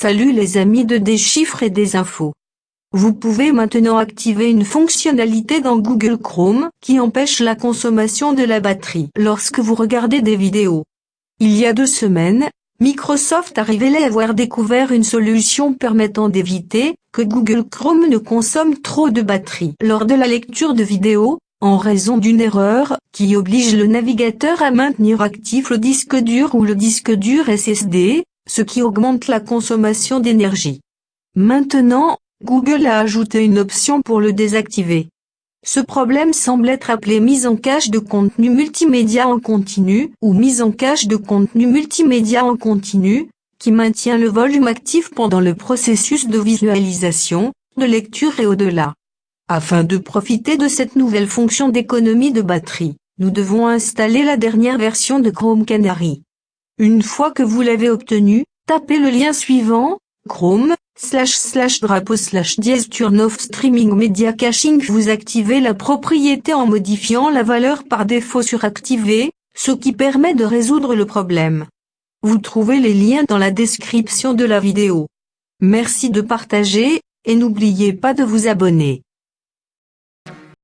Salut les amis de Des chiffres et des infos. Vous pouvez maintenant activer une fonctionnalité dans Google Chrome qui empêche la consommation de la batterie lorsque vous regardez des vidéos. Il y a deux semaines, Microsoft a révélé avoir découvert une solution permettant d'éviter que Google Chrome ne consomme trop de batterie lors de la lecture de vidéos, en raison d'une erreur qui oblige le navigateur à maintenir actif le disque dur ou le disque dur SSD, ce qui augmente la consommation d'énergie. Maintenant, Google a ajouté une option pour le désactiver. Ce problème semble être appelé mise en cache de contenu multimédia en continu ou mise en cache de contenu multimédia en continu, qui maintient le volume actif pendant le processus de visualisation, de lecture et au-delà. Afin de profiter de cette nouvelle fonction d'économie de batterie, nous devons installer la dernière version de Chrome Canary. Une fois que vous l'avez obtenu, tapez le lien suivant, Chrome, slash slash drapeau slash dièse turn off streaming media caching vous activez la propriété en modifiant la valeur par défaut suractivée, ce qui permet de résoudre le problème. Vous trouvez les liens dans la description de la vidéo. Merci de partager, et n'oubliez pas de vous abonner.